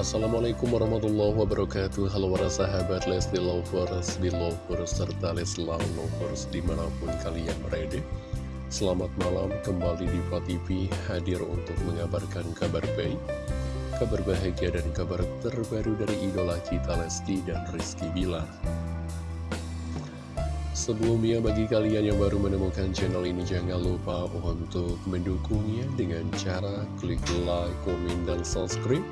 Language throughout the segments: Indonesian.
Assalamualaikum warahmatullahi wabarakatuh. Halo para sahabat Lesti Lovers, Belovers, serta Leslar Lovers di mana pun kalian berada. Selamat malam kembali di TV hadir untuk mengabarkan kabar baik Kabar bahagia dan kabar terbaru dari idola kita Lesti dan Rizky Bilar. Sebelumnya bagi kalian yang baru menemukan channel ini jangan lupa untuk mendukungnya dengan cara klik like, komen, dan subscribe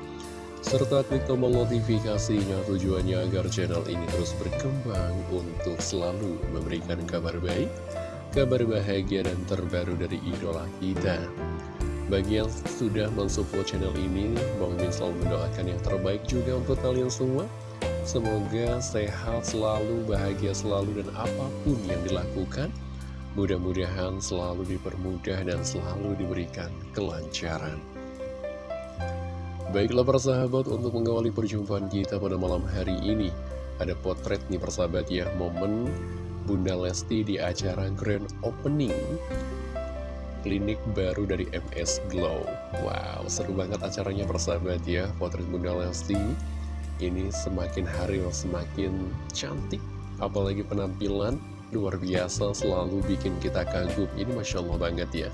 serta klik tombol notifikasinya tujuannya agar channel ini terus berkembang untuk selalu memberikan kabar baik, kabar bahagia dan terbaru dari idola kita. Bagi yang sudah mensupport channel ini, Bang Min selalu mendoakan yang terbaik juga untuk kalian semua. Semoga sehat selalu, bahagia selalu, dan apa pun yang dilakukan, mudah-mudahan selalu dipermudah dan selalu diberikan kelancaran. Baiklah persahabat untuk mengawali perjumpaan kita pada malam hari ini Ada potret nih persahabat ya Momen Bunda Lesti di acara Grand Opening Klinik baru dari MS Glow. Wow seru banget acaranya persahabat ya Potret Bunda Lesti. Ini semakin hari semakin cantik Apalagi penampilan luar biasa selalu bikin kita kagum. Ini Masya Allah banget ya.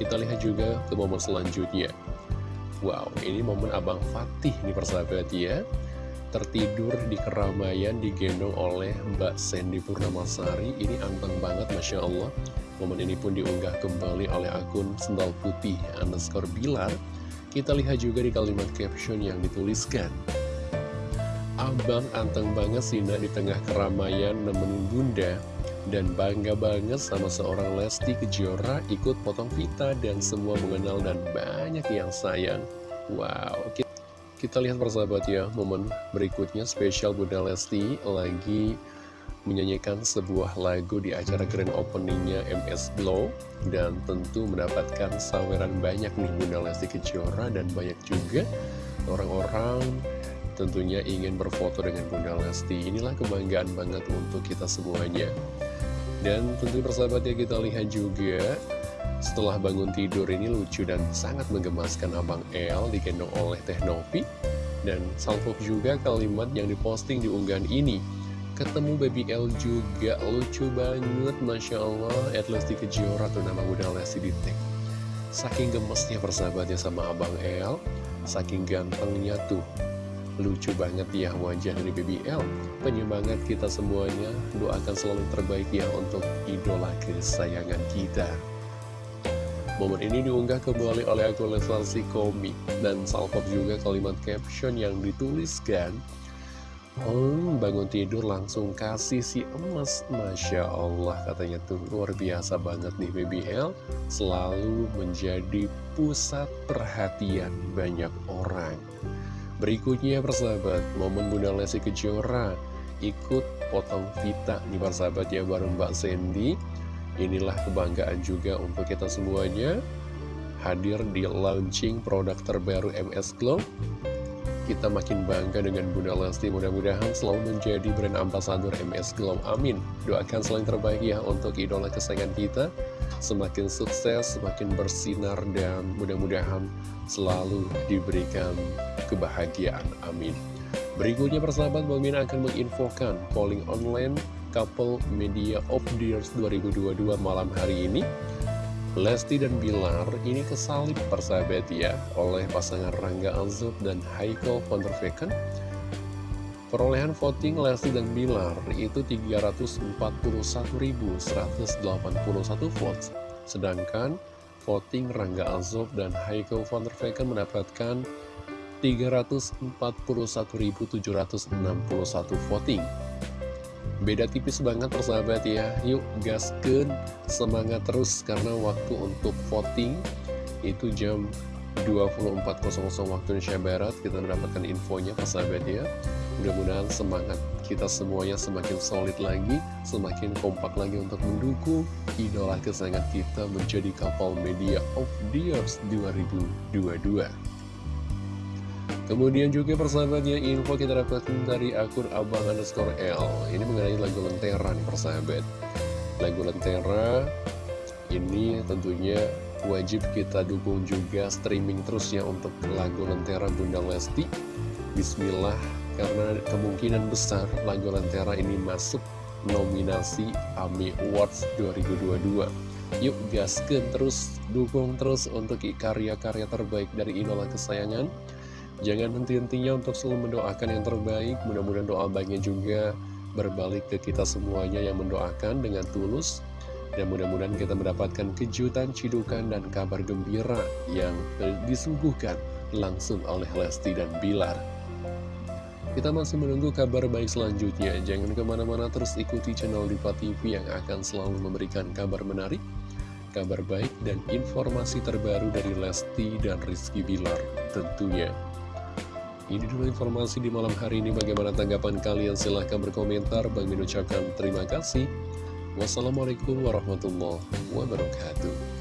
Kita lihat juga ke momen selanjutnya Wow, ini momen Abang Fatih nih persahabat ya. Tertidur di keramaian digendong oleh Mbak Sandy Purnamasari. Ini anteng banget Masya Allah. Momen ini pun diunggah kembali oleh akun Sendal Putih underscore Bilar. Kita lihat juga di kalimat caption yang dituliskan. Abang anteng banget sih di tengah keramaian nemenin bunda dan bangga banget sama seorang Lesti Kejora ikut potong pita dan semua mengenal dan banyak yang sayang. Wow, kita lihat persahabat ya, momen berikutnya spesial Bunda Lesti lagi menyanyikan sebuah lagu di acara grand openingnya MS Glow dan tentu mendapatkan saweran banyak nih Bunda Lesti Kejora dan banyak juga orang-orang tentunya ingin berfoto dengan Bunda Lesti. Inilah kebanggaan banget untuk kita semuanya. Dan tentu persahabat ya kita lihat juga setelah bangun tidur ini lucu dan sangat menggemaskan Abang El digendong oleh Teh Novi. Dan salvo juga kalimat yang diposting di unggahan ini ketemu baby L juga lucu banget Masya Allah. At least di Kejora tuh nama udah Lesti di tag. Saking gemesnya persahabatnya sama Abang El saking gantengnya tuh Lucu banget ya wajah dari BBL Penyemangat kita semuanya. Doakan selalu terbaik ya untuk idola kesayangan kita. Momen ini diunggah kembali oleh akun Leslar Komik. Dan salpok juga kalimat caption yang dituliskan Oh, bangun tidur langsung kasih si emas. Masya Allah katanya tuh. Luar biasa banget nih BBL Selalu menjadi pusat perhatian banyak orang Berikutnya persahabat, momen Bunda Lesti Kejora ikut potong vita nih persahabat ya bareng Mbak Sandy. Inilah kebanggaan juga untuk kita semuanya hadir di launching produk terbaru MS Glow. Kita makin bangga dengan Bunda Lesti, mudah-mudahan selalu menjadi brand ambasador MS Glow. Amin. Doakan selain terbaik ya untuk idola kesayangan kita. Semakin sukses, semakin bersinar, dan mudah-mudahan selalu diberikan kebahagiaan. Amin. Berikutnya persahabat Min akan menginfokan polling online couple media of the years 2022 malam hari ini. Lesti dan Bilar ini kesalip persahabat ya oleh pasangan Rangga Azub dan Haikal van der Vecken. Perolehan voting Lesti dan Bilar itu 341.181 votes. Sedangkan voting Rangga Azub dan Haikal van der Vecken mendapatkan 341.761 voting. Beda tipis banget persahabat ya. Yuk gasken semangat terus karena waktu untuk voting itu jam 24.00 waktu Indonesia Barat kita mendapatkan infonya persahabat ya. Mudah-mudahan semangat kita semuanya semakin solid lagi, semakin kompak lagi untuk mendukung idola kesayangan kita menjadi kapal media of the years 2022. Kemudian juga persahabatnya info kita dapatkan dari akun abang underscore L. Ini mengenai lagu Lentera nih persahabat. Lagu Lentera ini tentunya wajib kita dukung juga streaming terus ya untuk lagu Lentera Bunda Lesti. Bismillah, karena kemungkinan besar lagu Lentera ini masuk nominasi AMI Awards 2022. Yuk gaskan terus, dukung terus untuk karya-karya terbaik dari idola kesayangan. Jangan henti-hentinya untuk selalu mendoakan yang terbaik, mudah-mudahan doa baiknya juga berbalik ke kita semuanya yang mendoakan dengan tulus. Dan mudah-mudahan kita mendapatkan kejutan, cidukan, dan kabar gembira yang disuguhkan langsung oleh Lesti dan Bilar. Kita masih menunggu kabar baik selanjutnya. Jangan ke mana-mana terus ikuti channel Diva TV yang akan selalu memberikan kabar menarik, kabar baik, dan informasi terbaru dari Lesti dan Rizky Bilar tentunya. Ini dulu informasi di malam hari ini. Bagaimana tanggapan kalian? Silahkan berkomentar. Bang ucapkan terima kasih. Wassalamualaikum warahmatullahi wabarakatuh.